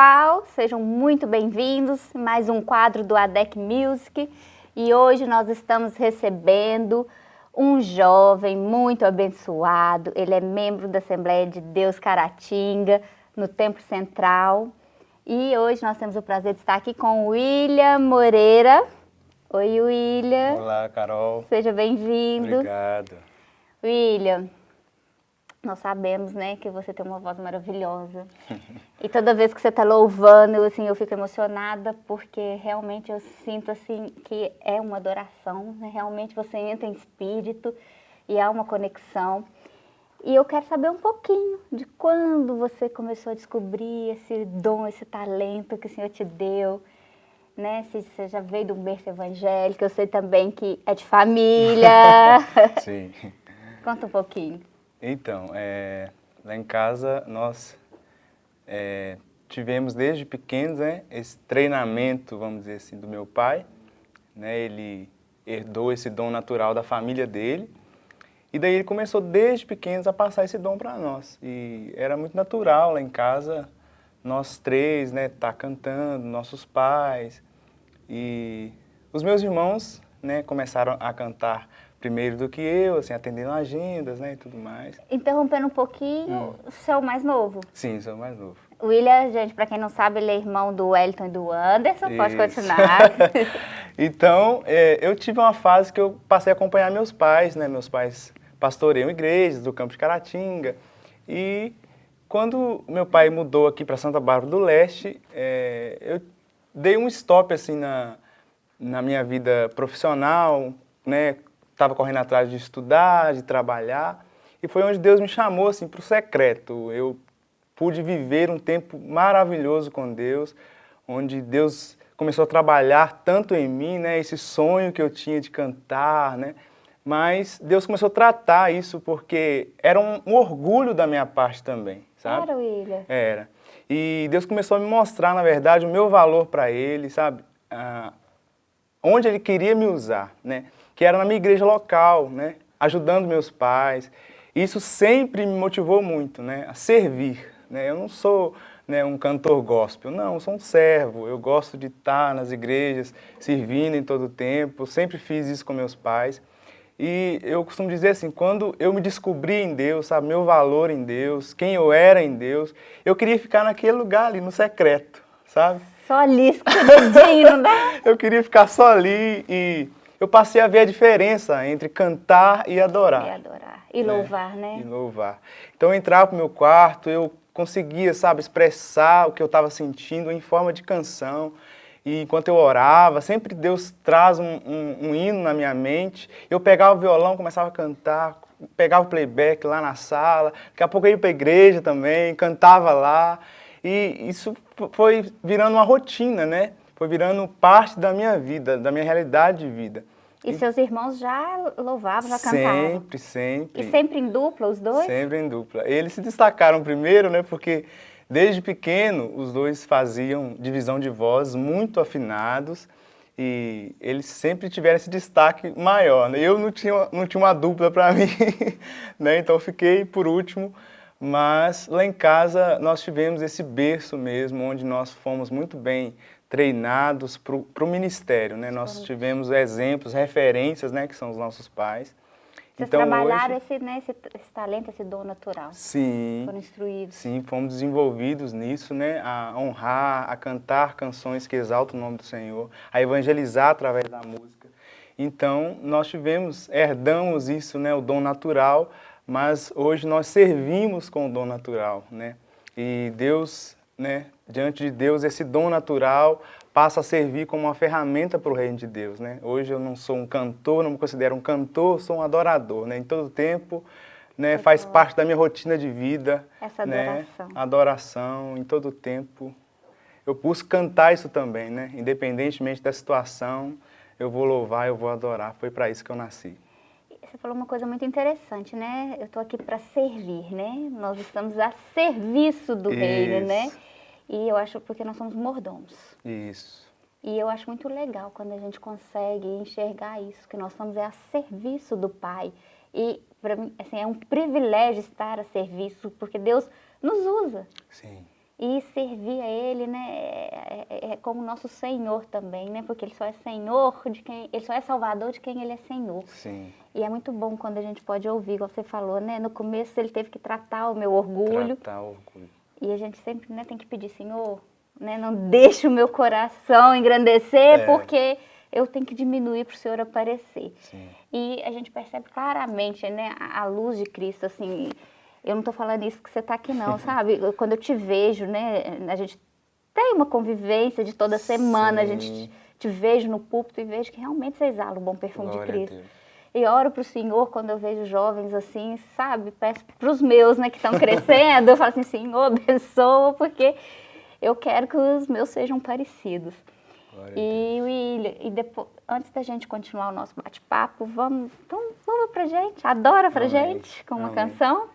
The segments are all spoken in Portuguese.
Pessoal, sejam muito bem-vindos mais um quadro do ADEC Music e hoje nós estamos recebendo um jovem muito abençoado, ele é membro da Assembleia de Deus Caratinga, no Templo Central e hoje nós temos o prazer de estar aqui com William Moreira. Oi William. Olá Carol. Seja bem-vindo. Obrigado. William, nós sabemos, né, que você tem uma voz maravilhosa. e toda vez que você está louvando, eu, assim, eu fico emocionada, porque realmente eu sinto, assim, que é uma adoração, né? realmente você entra em espírito e há uma conexão. E eu quero saber um pouquinho de quando você começou a descobrir esse dom, esse talento que o Senhor te deu, né? Se você já veio de um berço evangélico, eu sei também que é de família. Sim. Conta um pouquinho. Então, é, lá em casa nós é, tivemos desde pequenos né, esse treinamento, vamos dizer assim, do meu pai. Né, ele herdou esse dom natural da família dele. E daí ele começou desde pequenos a passar esse dom para nós. E era muito natural lá em casa, nós três, né, tá cantando, nossos pais. E os meus irmãos, né, começaram a cantar primeiro do que eu, assim, atendendo agendas, né, e tudo mais. Interrompendo um pouquinho, hum. sou mais novo? Sim, sou o mais novo. O William, gente, para quem não sabe, ele é irmão do Wellington e do Anderson, Isso. pode continuar. então, é, eu tive uma fase que eu passei a acompanhar meus pais, né, meus pais pastoreiam igrejas do Campo de Caratinga, e quando meu pai mudou aqui para Santa Bárbara do Leste, é, eu dei um stop, assim, na, na minha vida profissional, né, estava correndo atrás de estudar, de trabalhar, e foi onde Deus me chamou assim, para o secreto. Eu pude viver um tempo maravilhoso com Deus, onde Deus começou a trabalhar tanto em mim, né, esse sonho que eu tinha de cantar, né, mas Deus começou a tratar isso porque era um, um orgulho da minha parte também, sabe? Era, William. Era. E Deus começou a me mostrar, na verdade, o meu valor para Ele, sabe? Ah, onde Ele queria me usar, né? Que era na minha igreja local, né? ajudando meus pais. Isso sempre me motivou muito né? a servir. Né? Eu não sou né, um cantor gospel, não, eu sou um servo. Eu gosto de estar nas igrejas, servindo em todo o tempo. sempre fiz isso com meus pais. E eu costumo dizer assim, quando eu me descobri em Deus, sabe, meu valor em Deus, quem eu era em Deus, eu queria ficar naquele lugar ali, no secreto, sabe? Só ali, escondidinho, dá? eu queria ficar só ali e eu passei a ver a diferença entre cantar e adorar. E adorar. E né? louvar, né? E louvar. Então eu entrava para o meu quarto, eu conseguia, sabe, expressar o que eu estava sentindo em forma de canção. E enquanto eu orava, sempre Deus traz um, um, um, hino na minha mente. Eu pegava o violão, começava a cantar, pegava o playback lá na sala. Daqui a pouco eu ia para a igreja também, cantava lá. E isso foi virando uma rotina, né? Foi virando parte da minha vida, da minha realidade de vida. E, e seus irmãos já louvavam, já cantavam? Sempre, sempre. E sempre em dupla, os dois? Sempre em dupla. Eles se destacaram primeiro, né, porque desde pequeno os dois faziam divisão de voz muito afinados e eles sempre tiveram esse destaque maior. Né? Eu não tinha, não tinha uma dupla para mim, né, então fiquei por último, mas lá em casa nós tivemos esse berço mesmo, onde nós fomos muito bem treinados para o ministério, né? Nós tivemos exemplos, referências, né, que são os nossos pais. Vocês então, trabalharam hoje, esse, né, esse, esse, talento, esse dom natural. Sim. Foram instruídos. Sim, fomos desenvolvidos nisso, né? A honrar, a cantar canções que exaltam o nome do Senhor, a evangelizar através da música. Então, nós tivemos, herdamos isso, né, o dom natural, mas hoje nós servimos com o dom natural, né? E Deus né, diante de Deus, esse dom natural passa a servir como uma ferramenta para o reino de Deus. Né? Hoje eu não sou um cantor, não me considero um cantor, sou um adorador. Né? Em todo tempo né, faz parte da minha rotina de vida. Essa né? adoração. Né? Adoração, em todo tempo. Eu busco cantar isso também, né? independentemente da situação, eu vou louvar, eu vou adorar. Foi para isso que eu nasci. Você falou uma coisa muito interessante, né? Eu estou aqui para servir, né? Nós estamos a serviço do isso. reino, né? E eu acho porque nós somos mordomos. Isso. E eu acho muito legal quando a gente consegue enxergar isso, que nós estamos é a serviço do Pai. E para mim, assim, é um privilégio estar a serviço, porque Deus nos usa. Sim. e servir a Ele, né, é, é, é, como nosso Senhor também, né, porque Ele só é Senhor de quem, Ele só é Salvador de quem Ele é Senhor. Sim. E é muito bom quando a gente pode ouvir, como você falou, né, no começo Ele teve que tratar o meu orgulho. Tratar o orgulho. E a gente sempre, né, tem que pedir, Senhor, né, não deixe o meu coração engrandecer, É. porque eu tenho que diminuir para o Senhor aparecer. Sim. E a gente percebe claramente, né, a luz de Cristo, assim, eu não estou falando isso porque você está aqui não, sabe? Quando eu te vejo, né, a gente tem uma convivência de toda semana, a gente Sim. te, te vejo no púlpito e vejo que realmente você exala o bom perfume Glória de Cristo. E oro para o Senhor quando eu vejo jovens assim, sabe? Peço para os meus, né, que estão crescendo, eu falo assim, Senhor, abençoa, porque eu quero que os meus sejam parecidos. Glória Deus. E William, e depois, antes da gente continuar o nosso bate-papo, vamos, então, vamos pra gente, adora pra Amém. gente, com uma Amém. canção.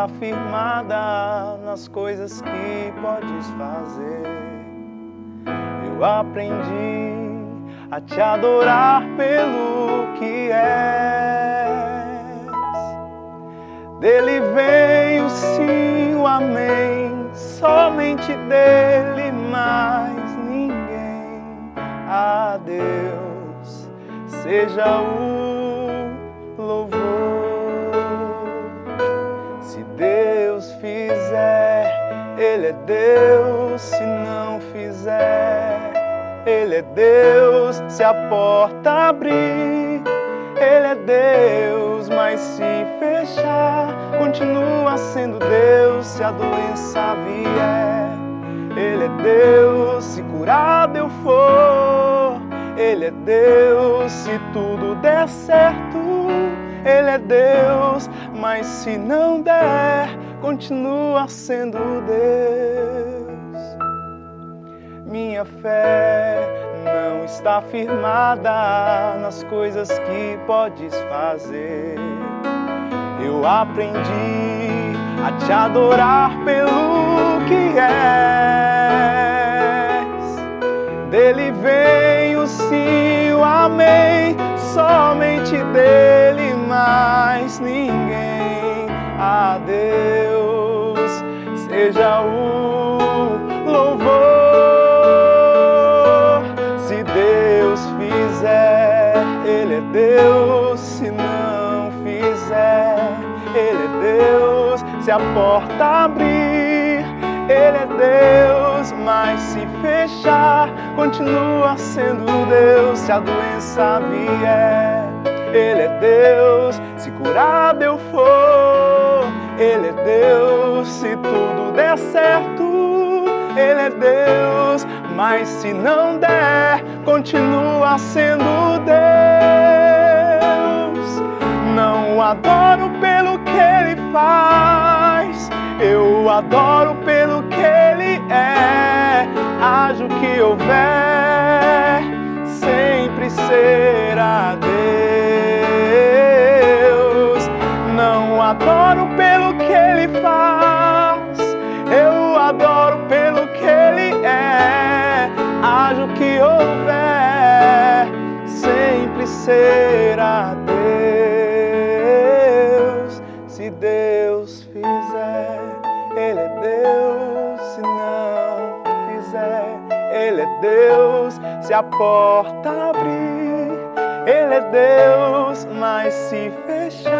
Está firmada nas coisas que podes fazer. Eu aprendi a te adorar pelo que és. Dele vem o sim, o amém, somente dele, mais ninguém. A Deus seja o é Deus. Se não fizer, Ele é Deus. Se a porta abrir, Ele é Deus. Mas se fechar, continua sendo Deus. Se a doença vier, Ele é Deus. Se curado eu for, Ele é Deus. Se tudo der certo, Ele é Deus. Mas se não der, continua sendo Deus. Minha fé não está firmada nas coisas que podes fazer. Eu aprendi a te adorar pelo que és. Dele vem o sim, o amém, somente dele, mais ninguém. A Deus seja o louvor. Se Deus fizer, Ele é Deus. Se não fizer, Ele é Deus. Se a porta abrir, Ele é Deus. Mas se fechar, continua sendo Deus. Se a doença vier, Ele é Deus. Se curado eu for, Deus. Se tudo der certo, Ele é Deus. Mas se não der, continua sendo Deus. Não adoro pelo que Ele faz, eu adoro pelo que Ele é. Haja o que houver, sempre será Deus. Não adoro pelo que Ele faz, eu adoro pelo que Ele é. Haja o que houver, sempre será Deus. Se Deus fizer, Ele é Deus. Se não fizer, Ele é Deus. Se a porta abrir, Ele é Deus. Mas se fechar,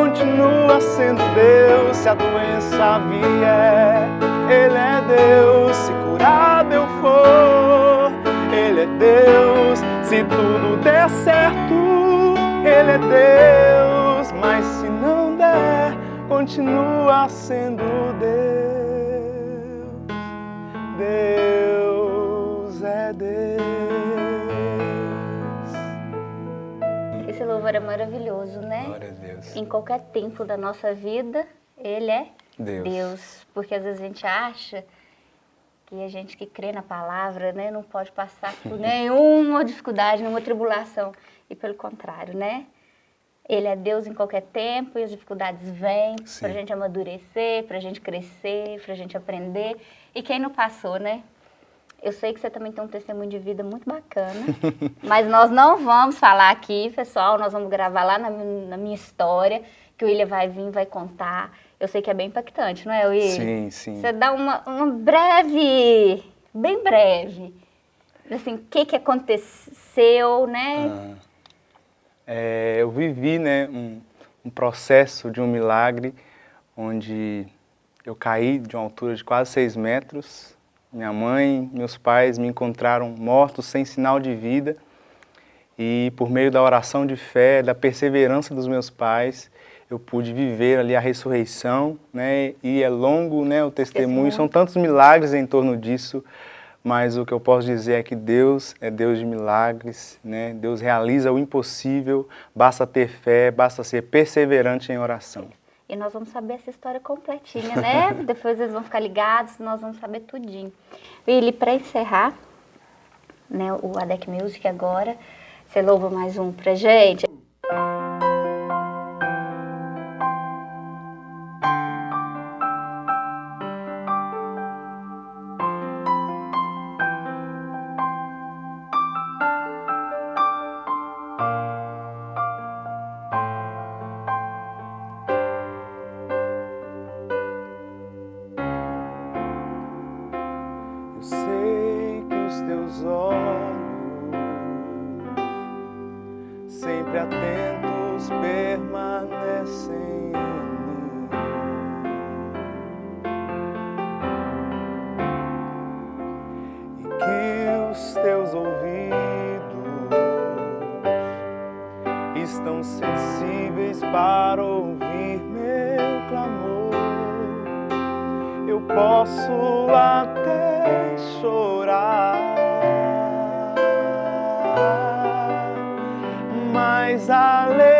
continua sendo Deus. Se a doença vier, Ele é Deus. Se curado eu for, Ele é Deus. Se tudo der certo, Ele é Deus. Mas se não der, continua sendo Deus. Deus é Deus. Esse louvor é maravilhoso, né? Glória Deus. Em qualquer tempo da nossa vida, Ele é Deus. Deus. Porque às vezes a gente acha que a gente que crê na palavra, né, não pode passar por nenhuma dificuldade, nenhuma tribulação. E pelo contrário, né? Ele é Deus em qualquer tempo e as dificuldades vêm para a gente amadurecer, para a gente crescer, para a gente aprender. E quem não passou, né? Eu sei que você também tem um testemunho de vida muito bacana, mas nós não vamos falar aqui, pessoal, nós vamos gravar lá na, na minha história, que o William vai vir vai contar. Eu sei que é bem impactante, não é, William? Sim, sim. Você dá uma, uma breve, bem breve, assim, o que, que aconteceu, né? Ah, é, eu vivi, né, um, um processo de um milagre, onde eu caí de uma altura de quase seis metros, minha mãe, meus pais me encontraram mortos, sem sinal de vida. E por meio da oração de fé, da perseverança dos meus pais, eu pude viver ali a ressurreição, né? E é longo, né, o testemunho, são tantos milagres em torno disso, mas o que eu posso dizer é que Deus é Deus de milagres, né? Deus realiza o impossível, basta ter fé, basta ser perseverante em oração. E nós vamos saber essa história completinha, né? Depois eles vão ficar ligados, nós vamos saber tudinho. Willy, para encerrar, né, o ADEC Music agora, você louva mais um pra gente? os teus ouvidos estão sensíveis para ouvir meu clamor. Eu posso até chorar, mas a lei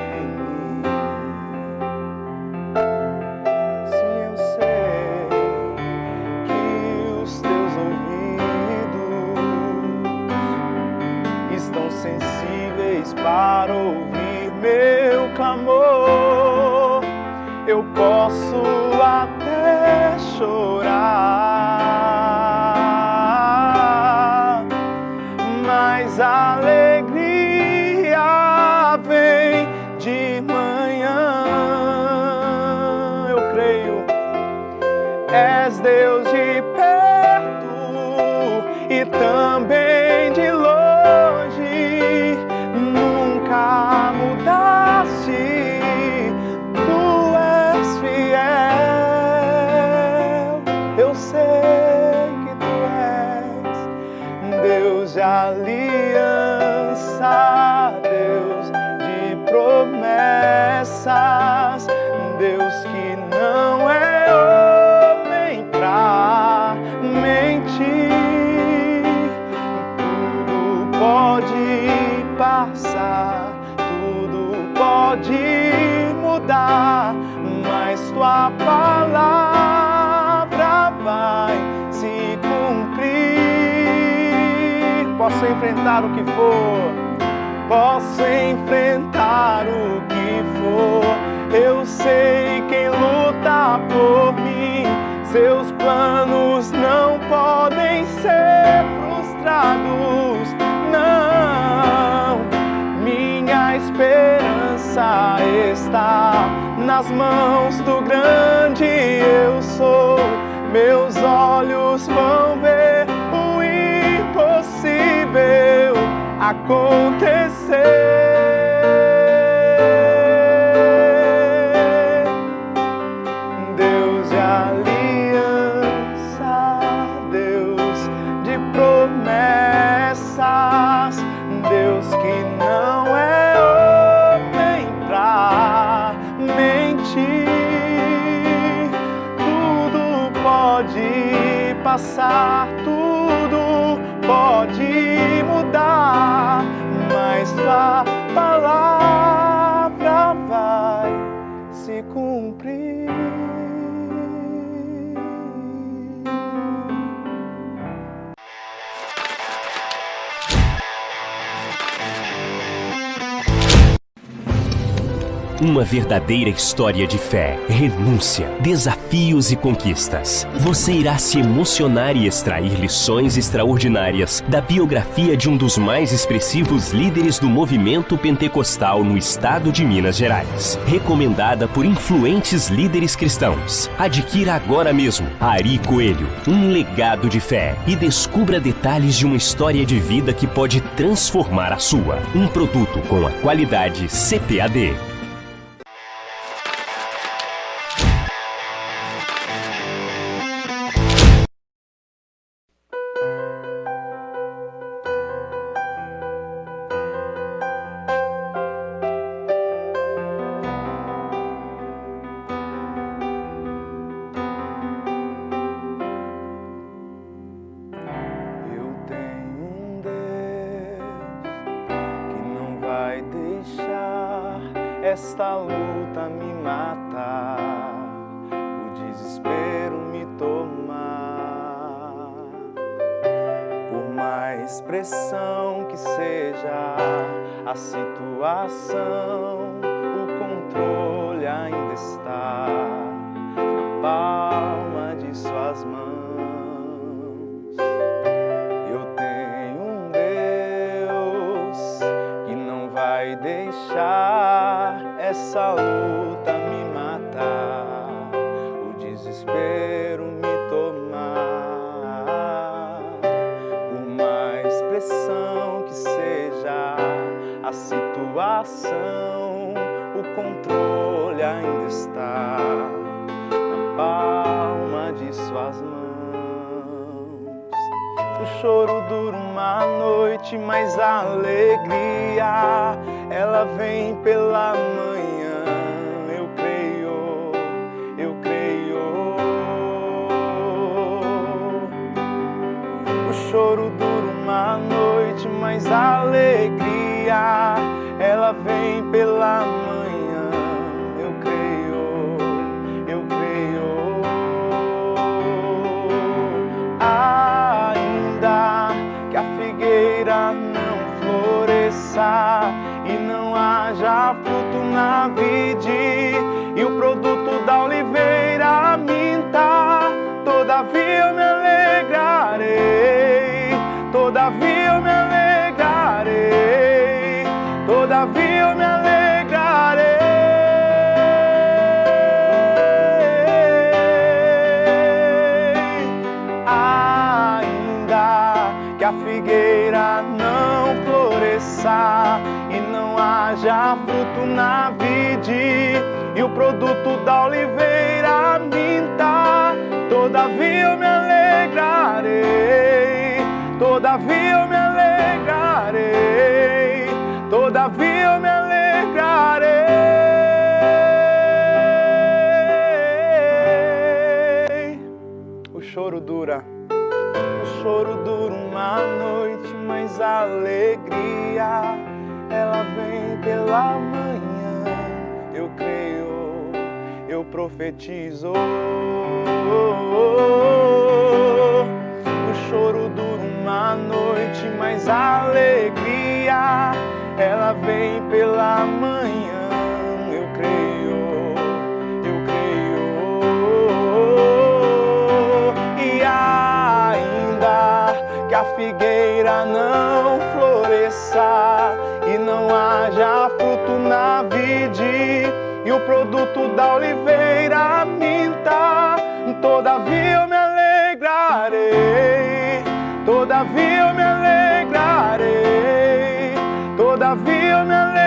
para ouvir meu clamor. Eu posso até chorar. 家里。For, posso enfrentar o que for, Eu sei quem luta por mim. Seus planos não podem ser frustrados. Não, minha esperança está nas mãos do grande eu sou. Meus olhos vão ver o impossível acontecer. Uma verdadeira história de fé, renúncia, desafios e conquistas. Você irá se emocionar e extrair lições extraordinárias da biografia de um dos mais expressivos líderes do movimento pentecostal no estado de Minas Gerais. Recomendada por influentes líderes cristãos. Adquira agora mesmo Ari Coelho, um legado de fé e descubra detalhes de uma história de vida que pode transformar a sua. Um produto com a qualidade CPAD. A situação, o controle ainda está na palma de suas mãos. O choro dura uma noite, mas a alegria ela vem pela manhã. Eu creio, eu creio. O choro dura uma noite, mas a alegria pela manhã. Eu creio, eu creio. Ainda que a figueira não floresça haja fruto na vide e o produto da oliveira minta. Todavia eu me alegrarei, todavia haja fruto na vide e o produto da oliveira minta. Todavia eu me alegrarei, todavia eu me alegrarei, todavia eu me alegrarei. O choro dura, o choro dura uma noite, mas a alegria ela vem pela manhã. Eu creio, eu profetizo. O choro dura uma noite, mas a alegria ela vem pela manhã. Eu creio, eu creio. E ainda que a figueira não na vide e o produto da oliveira minta. Todavia eu me alegrarei, todavia eu me alegrarei, todavia eu me alegrarei.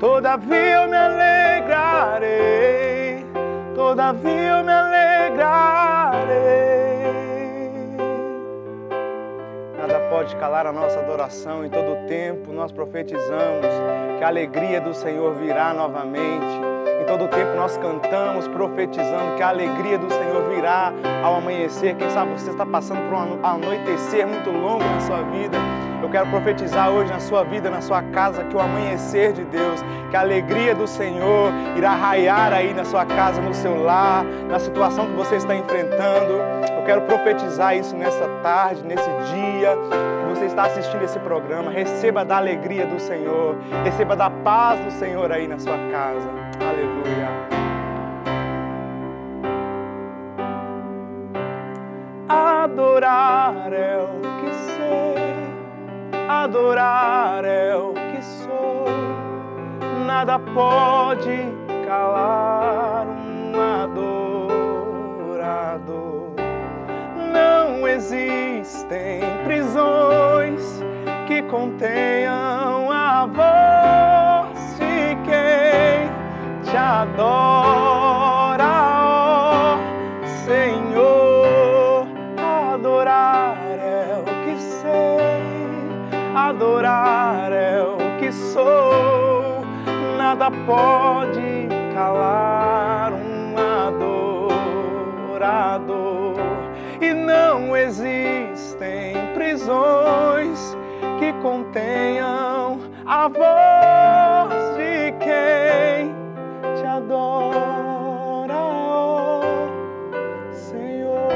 Todavia eu me alegrarei, todavia eu me alegrarei. Nada pode calar a nossa adoração, em todo o tempo nós profetizamos que a alegria do Senhor virá novamente. Todo tempo nós cantamos, profetizando que a alegria do Senhor virá ao amanhecer. Quem sabe você está passando por um anoitecer muito longo na sua vida. Eu quero profetizar hoje na sua vida, na sua casa, que o amanhecer de Deus, que a alegria do Senhor irá raiar aí na sua casa, no seu lar, na situação que você está enfrentando. Eu quero profetizar isso nessa tarde, nesse dia que você está assistindo esse programa. Receba da alegria do Senhor, receba da paz do Senhor aí na sua casa. Aleluia. Adorar é o que sei, adorar é o que sou. Nada pode calar um adorador. Não existem prisões que contenham a voz te adora, ó Senhor. Adorar é o que sei, adorar é o que sou. Nada pode calar um adorador. E não existem prisões que contenham a voz adora, ó Senhor.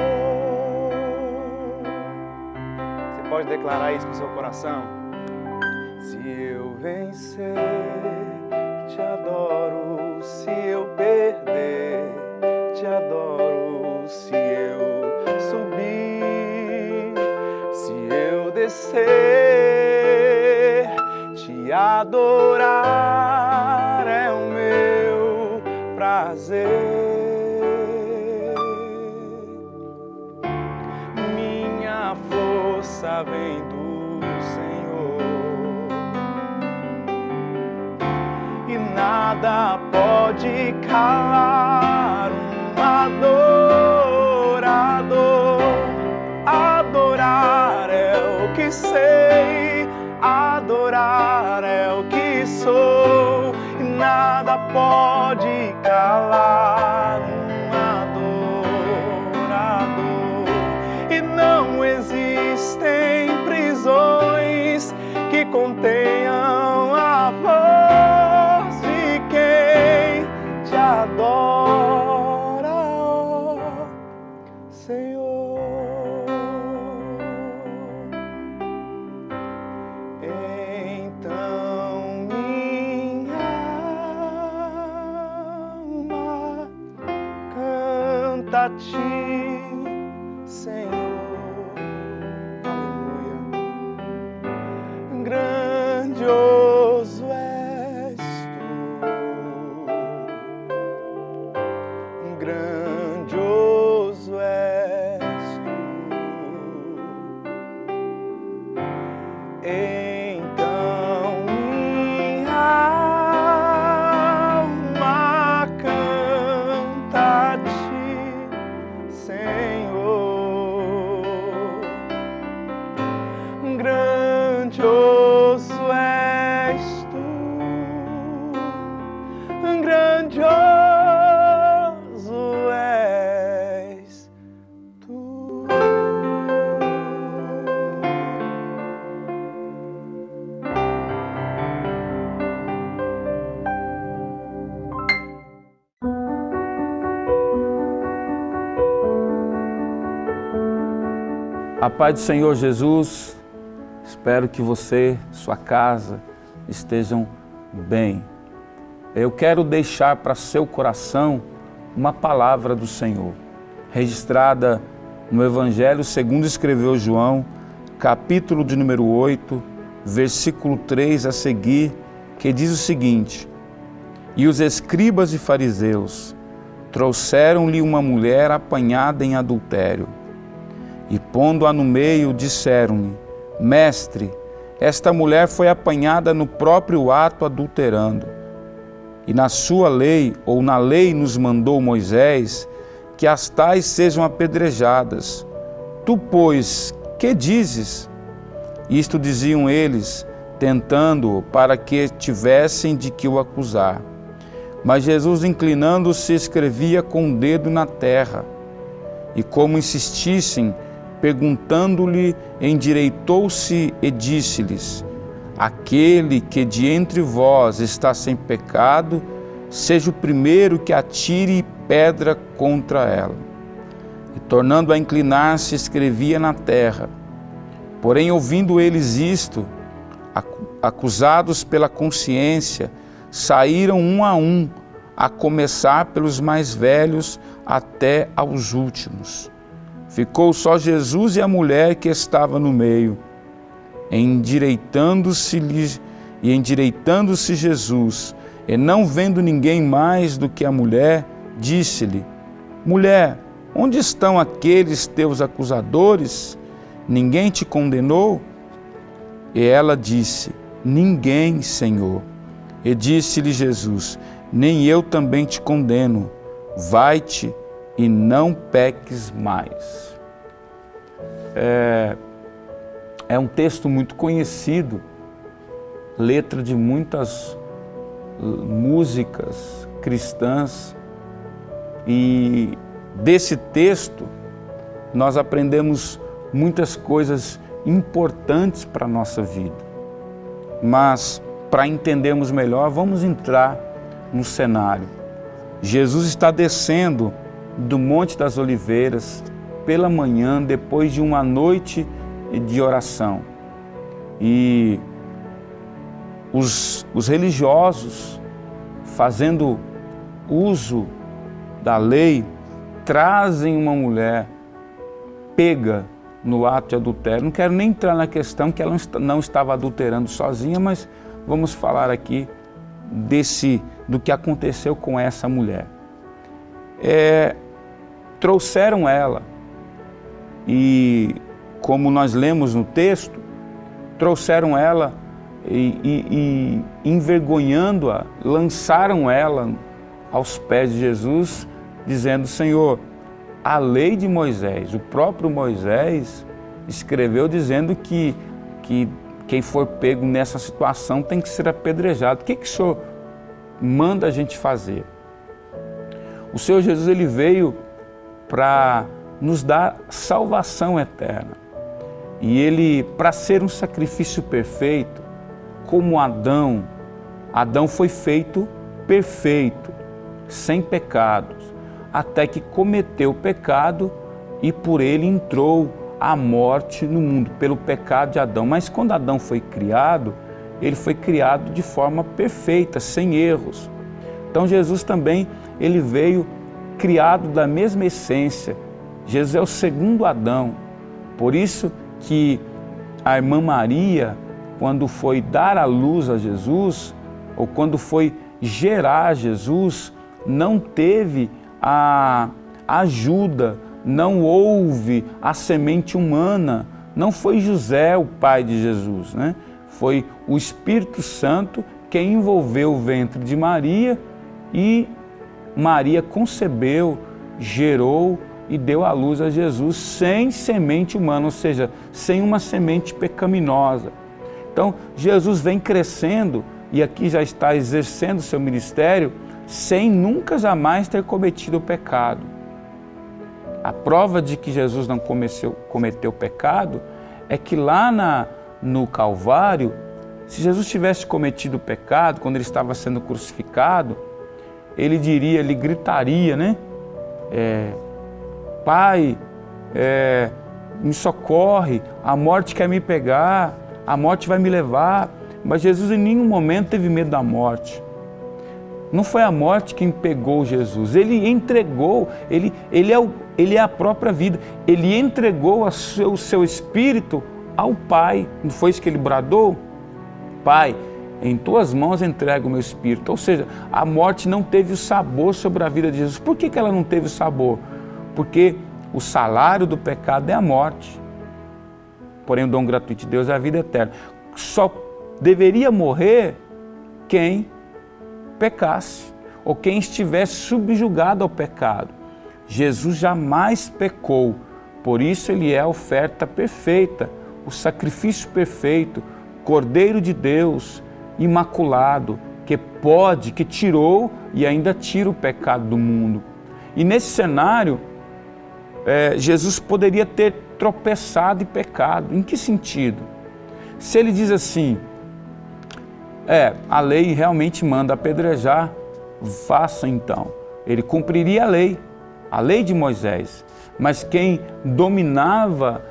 Você pode declarar isso no seu coração? Se eu vencer, te adoro. Se eu perder, te adoro. Se eu subir, se eu descer, te adorar força vem do Senhor e nada pode calar um adorador. Adorar é o que sei, adorar é o que sou, e nada pode A paz do Senhor Jesus, espero que você, sua casa, estejam bem. Eu quero deixar para seu coração uma palavra do Senhor, registrada no Evangelho segundo escreveu João, capítulo de número 8, versículo 3 a seguir, que diz o seguinte: E os escribas e fariseus trouxeram-lhe uma mulher apanhada em adultério e pondo-a no meio, disseram-lhe: Mestre, esta mulher foi apanhada no próprio ato adulterando. E na sua lei, ou na lei nos mandou Moisés, que as tais sejam apedrejadas. Tu, pois, que dizes? Isto diziam eles, tentando para que tivessem de que o acusar. Mas Jesus, inclinando-se, escrevia com o dedo na terra. E como insistissem, perguntando-lhe, endireitou-se e disse-lhes: Aquele que de entre vós está sem pecado, seja o primeiro que atire pedra contra ela. E tornando a inclinar-se, escrevia na terra. Porém, ouvindo eles isto, acusados pela consciência, saíram um a um, a começar pelos mais velhos até aos últimos. Ficou só Jesus e a mulher que estava no meio. Endireitando-se e endireitando-se Jesus, e não vendo ninguém mais do que a mulher, disse-lhe: Mulher, onde estão aqueles teus acusadores? Ninguém te condenou? E ela disse: Ninguém, Senhor. E disse-lhe Jesus: Nem eu também te condeno. Vai-te e não peques mais. É, é um texto muito conhecido, letra de muitas músicas cristãs, e desse texto nós aprendemos muitas coisas importantes para a nossa vida. Mas, para entendermos melhor, vamos entrar no cenário. Jesus está descendo do Monte das Oliveiras pela manhã, depois de uma noite de oração. E os, os religiosos, fazendo uso da lei, trazem uma mulher pega no ato de adultério. Não quero nem entrar na questão que ela não estava adulterando sozinha, mas vamos falar aqui desse do que aconteceu com essa mulher. É, trouxeram ela e, como nós lemos no texto, trouxeram ela e, e, e envergonhando-a, lançaram ela aos pés de Jesus, dizendo, Senhor, a lei de Moisés, o próprio Moisés escreveu dizendo que, que quem for pego nessa situação tem que ser apedrejado. O que, que o Senhor manda a gente fazer? O Senhor Jesus ele veio para nos dar salvação eterna. E ele, para ser um sacrifício perfeito, como Adão, Adão foi feito perfeito, sem pecados, até que cometeu o pecado e por ele entrou a morte no mundo, pelo pecado de Adão. Mas quando Adão foi criado, ele foi criado de forma perfeita, sem erros. Então Jesus também, ele veio criado da mesma essência. Jesus é o segundo Adão. Por isso que a irmã Maria, quando foi dar a luz a Jesus, ou quando foi gerar Jesus, não teve a ajuda, não houve a semente humana. Não foi José o pai de Jesus, né? Foi o Espírito Santo que envolveu o ventre de Maria e Maria concebeu, gerou e deu à luz a Jesus sem semente humana, ou seja, sem uma semente pecaminosa. Então, Jesus vem crescendo e aqui já está exercendo seu ministério sem nunca jamais ter cometido o pecado. A prova de que Jesus não cometeu, cometeu pecado é que lá na, no Calvário, se Jesus tivesse cometido pecado quando ele estava sendo crucificado, ele diria, ele gritaria, né? É, Pai, é, me socorre, a morte quer me pegar, a morte vai me levar. Mas Jesus em nenhum momento teve medo da morte. Não foi a morte quem pegou Jesus, ele entregou, ele, ele, é, o, ele é a própria vida, ele entregou seu, o seu espírito ao Pai. Não foi isso que ele bradou? Pai, em tuas mãos entrego o meu espírito. Ou seja, a morte não teve o sabor sobre a vida de Jesus. Por que, que ela não teve o sabor? Porque o salário do pecado é a morte. Porém, o dom gratuito de Deus é a vida eterna. Só deveria morrer quem pecasse ou quem estivesse subjugado ao pecado. Jesus jamais pecou, por isso ele é a oferta perfeita, o sacrifício perfeito, Cordeiro de Deus, imaculado, que pode, que tirou e ainda tira o pecado do mundo. E nesse cenário, é, Jesus poderia ter tropeçado e pecado. Em que sentido? Se ele diz assim, é, a lei realmente manda apedrejar, faça então. Ele cumpriria a lei, a lei de Moisés. Mas quem dominava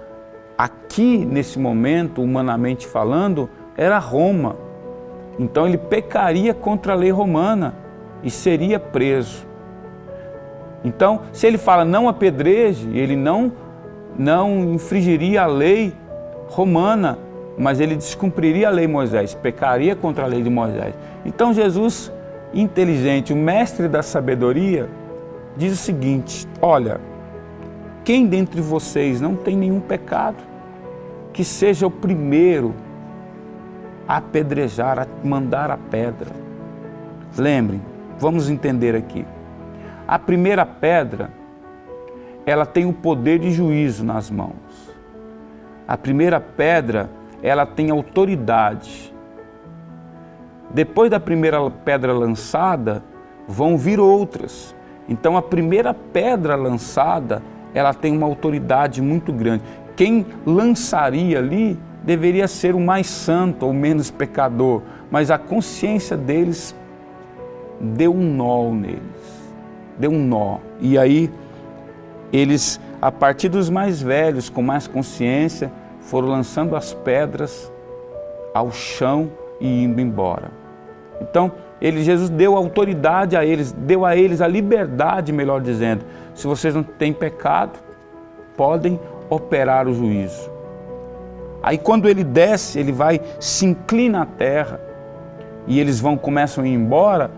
aqui, nesse momento, humanamente falando, era Roma. Então ele pecaria contra a lei romana e seria preso. Então, se ele fala não apedreje, ele não, não infringiria a lei romana, mas ele descumpriria a lei de Moisés, pecaria contra a lei de Moisés. Então Jesus, inteligente, o mestre da sabedoria, diz o seguinte, olha, quem dentre vocês não tem nenhum pecado, que seja o primeiro apedrejar, a mandar a pedra. Lembrem, vamos entender aqui. A primeira pedra, ela tem o poder de juízo nas mãos. A primeira pedra, ela tem autoridade. Depois da primeira pedra lançada, vão vir outras. Então a primeira pedra lançada, ela tem uma autoridade muito grande. Quem lançaria ali deveria ser o mais santo ou menos pecador, mas a consciência deles deu um nó neles, deu um nó. E aí eles, a partir dos mais velhos, com mais consciência, foram lançando as pedras ao chão e indo embora. Então, ele, Jesus deu autoridade a eles, deu a eles a liberdade, melhor dizendo. Se vocês não têm pecado, podem operar o juízo. Aí quando ele desce, ele vai, se inclina à terra e eles vão, começam a ir embora,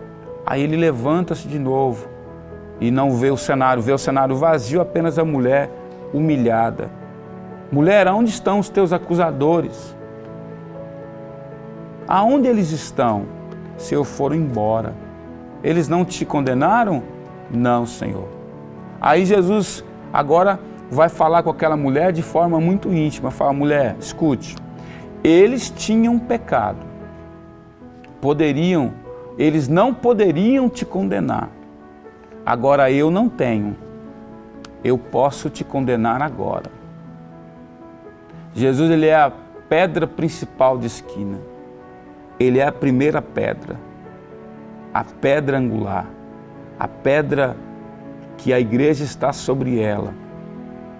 aí ele levanta-se de novo e não vê o cenário, vê o cenário vazio, apenas a mulher humilhada. Mulher, aonde estão os teus acusadores? Aonde eles estão? Se eu for embora. Eles não te condenaram? Não, Senhor. Aí Jesus agora vai falar com aquela mulher de forma muito íntima. Fala, mulher, escute, eles tinham pecado. Poderiam, eles não poderiam te condenar. Agora eu não tenho. Eu posso te condenar agora. Jesus ele é a pedra principal de esquina. Ele é a primeira pedra, a pedra angular, a pedra que a igreja está sobre ela.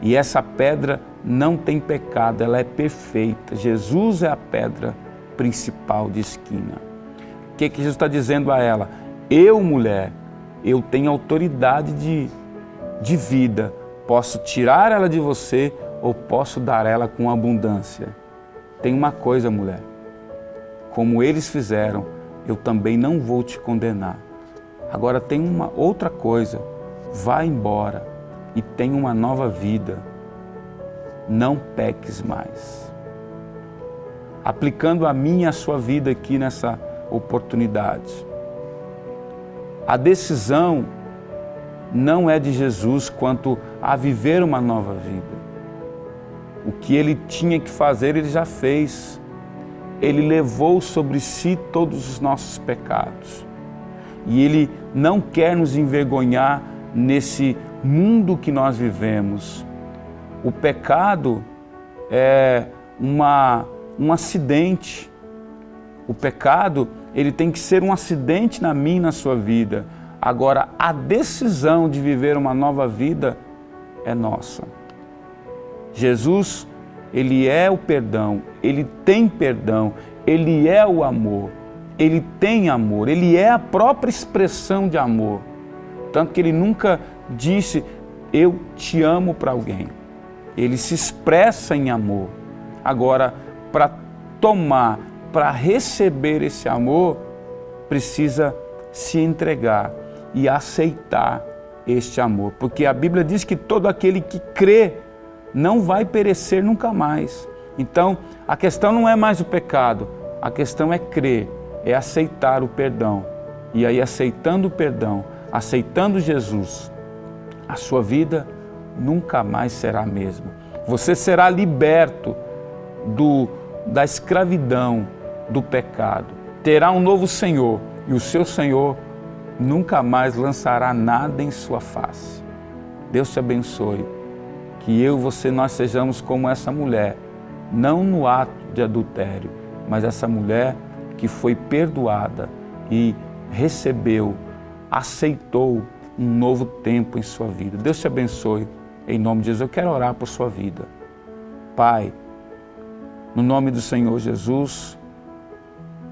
E essa pedra não tem pecado, ela é perfeita. Jesus é a pedra principal de esquina. O que, que Jesus está dizendo a ela? Eu, mulher, eu tenho autoridade de, de vida. Posso tirar ela de você ou posso dar ela com abundância. Tem uma coisa, mulher, como eles fizeram, eu também não vou te condenar. Agora tem uma outra coisa, vá embora e tenha uma nova vida. Não peques mais. Aplicando a mim e a sua vida aqui nessa oportunidade. A decisão não é de Jesus quanto a viver uma nova vida. O que ele tinha que fazer, ele já fez. Ele levou sobre si todos os nossos pecados. E ele não quer nos envergonhar nesse mundo que nós vivemos. O pecado é uma, um acidente. O pecado, ele tem que ser um acidente na minha e na sua vida. Agora, a decisão de viver uma nova vida é nossa. Jesus, ele é o perdão, ele tem perdão, ele é o amor, ele tem amor, ele é a própria expressão de amor. Tanto que ele nunca disse eu te amo para alguém. Ele se expressa em amor. Agora, para tomar, para receber esse amor, precisa se entregar e aceitar este amor. Porque a Bíblia diz que todo aquele que crê não vai perecer nunca mais. Então, a questão não é mais o pecado, a questão é crer, é aceitar o perdão. E aí, aceitando o perdão, aceitando Jesus, a sua vida nunca mais será a mesma. Você será liberto do, da escravidão, do pecado. Terá um novo Senhor e o seu Senhor nunca mais lançará nada em sua face. Deus te abençoe. Que eu você nós sejamos como essa mulher, não no ato de adultério, mas essa mulher que foi perdoada e recebeu, aceitou um novo tempo em sua vida. Deus te abençoe. Em nome de Jesus, eu quero orar por sua vida. Pai, no nome do Senhor Jesus,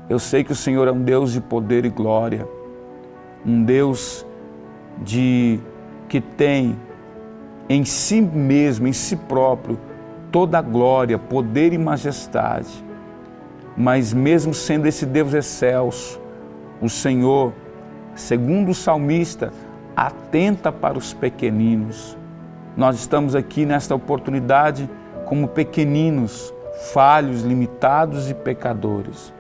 eu sei que o Senhor é um Deus de poder e glória um Deus de que tem em si mesmo, em si próprio, toda a glória, poder e majestade. Mas mesmo sendo esse Deus excelso, o Senhor, segundo o salmista, atenta para os pequeninos. Nós estamos aqui nesta oportunidade como pequeninos, falhos, limitados e pecadores.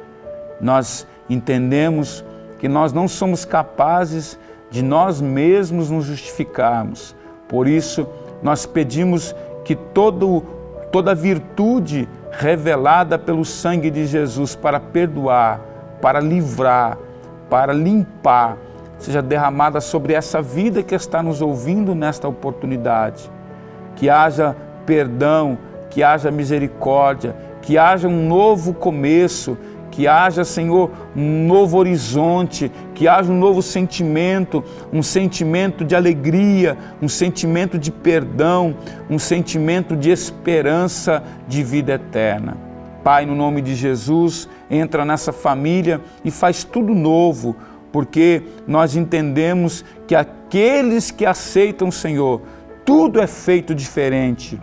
Nós entendemos que nós não somos capazes de nós mesmos nos justificarmos. Por isso, nós pedimos que todo, toda virtude revelada pelo sangue de Jesus para perdoar, para livrar, para limpar, seja derramada sobre essa vida que está nos ouvindo nesta oportunidade. Que haja perdão, que haja misericórdia, que haja um novo começo, que haja, Senhor, um novo horizonte, que haja um novo sentimento, um sentimento de alegria, um sentimento de perdão, um sentimento de esperança de vida eterna. Pai, no nome de Jesus, entra nessa família e faz tudo novo, porque nós entendemos que aqueles que aceitam o Senhor, tudo é feito diferente,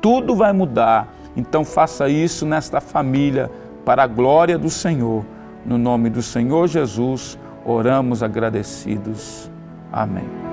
tudo vai mudar. Então faça isso nesta família para a glória do Senhor. No nome do Senhor Jesus, oramos agradecidos. Amém.